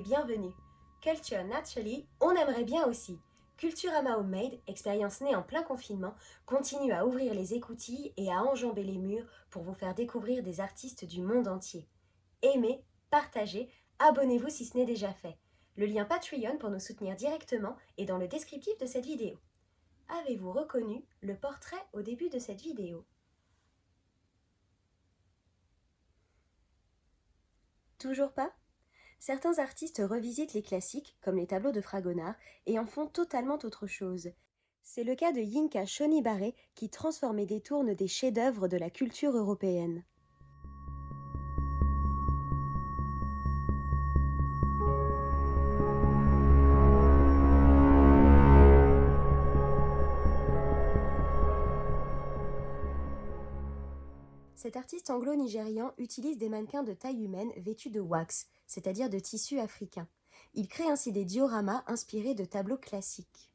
bienvenue. Culture Naturally, on aimerait bien aussi. Culturama Homemade, expérience née en plein confinement, continue à ouvrir les écoutilles et à enjamber les murs pour vous faire découvrir des artistes du monde entier. Aimez, partagez, abonnez-vous si ce n'est déjà fait. Le lien Patreon pour nous soutenir directement est dans le descriptif de cette vidéo. Avez-vous reconnu le portrait au début de cette vidéo? Toujours pas? Certains artistes revisitent les classiques, comme les tableaux de Fragonard, et en font totalement autre chose. C'est le cas de Yinka Shonibare qui transforme et détourne des chefs-d'œuvre de la culture européenne. Cet artiste anglo-nigérian utilise des mannequins de taille humaine vêtus de wax, c'est-à-dire de tissu africain. Il crée ainsi des dioramas inspirés de tableaux classiques.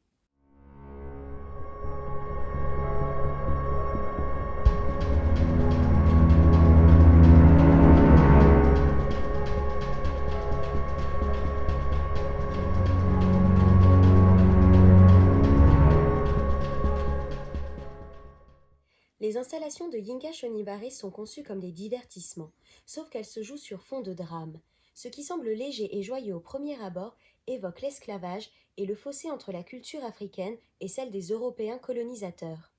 Les installations de Yinka Shonibare sont conçues comme des divertissements, sauf qu'elles se jouent sur fond de drame. Ce qui semble léger et joyeux au premier abord évoque l'esclavage et le fossé entre la culture africaine et celle des Européens colonisateurs.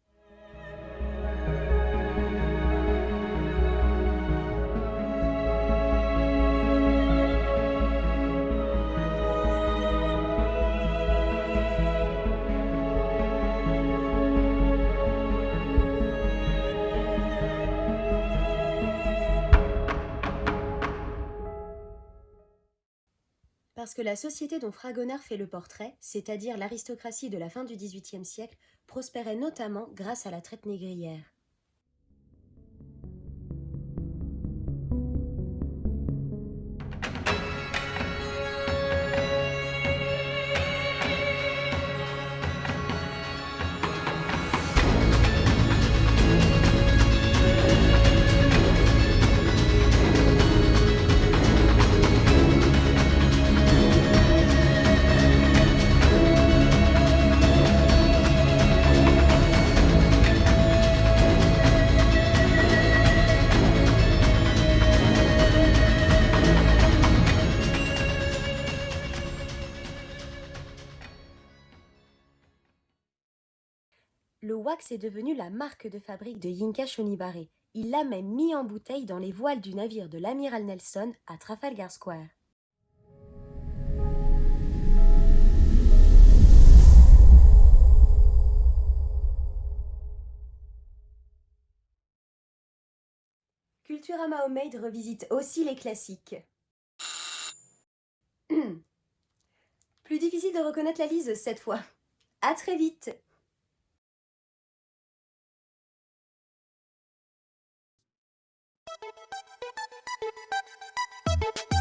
Parce que la société dont Fragonard fait le portrait, c'est-à-dire l'aristocratie de la fin du XVIIIe siècle, prospérait notamment grâce à la traite négrière. Le wax est devenu la marque de fabrique de Yinka Shonibare. Il l'a même mis en bouteille dans les voiles du navire de l'amiral Nelson à Trafalgar Square. Culturama Homemade revisite aussi les classiques. Plus difficile de reconnaître la liseuse cette fois. À très vite Thank you